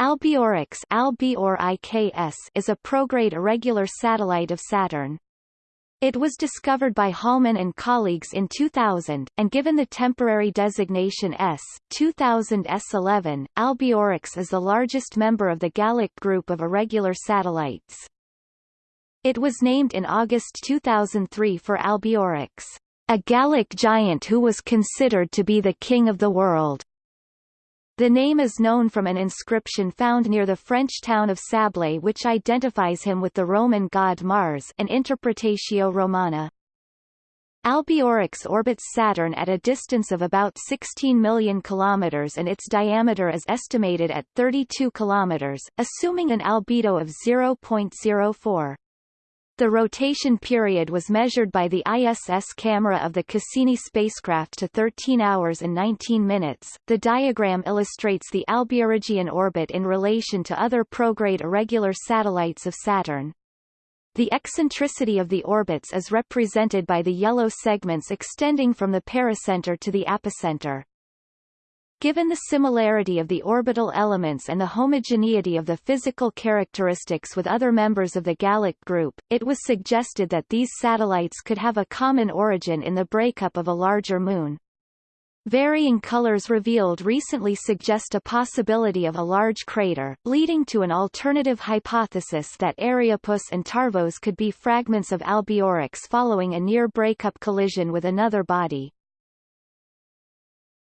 Albiorix is a prograde irregular satellite of Saturn. It was discovered by Holman and colleagues in 2000, and given the temporary designation S. 2000 S11, Albiorix is the largest member of the Gallic group of irregular satellites. It was named in August 2003 for Albiorix, a Gallic giant who was considered to be the king of the world. The name is known from an inscription found near the French town of Sablet which identifies him with the Roman god Mars an Interpretatio Romana. Albiorix orbits Saturn at a distance of about 16 million kilometers and its diameter is estimated at 32 kilometers, assuming an albedo of 0.04. The rotation period was measured by the ISS camera of the Cassini spacecraft to 13 hours and 19 minutes. The diagram illustrates the Albiorigine orbit in relation to other prograde irregular satellites of Saturn. The eccentricity of the orbits is represented by the yellow segments extending from the pericenter to the apocenter. Given the similarity of the orbital elements and the homogeneity of the physical characteristics with other members of the Gallic group, it was suggested that these satellites could have a common origin in the breakup of a larger moon. Varying colors revealed recently suggest a possibility of a large crater, leading to an alternative hypothesis that Erriapus and Tarvos could be fragments of Albiorix following a near breakup collision with another body.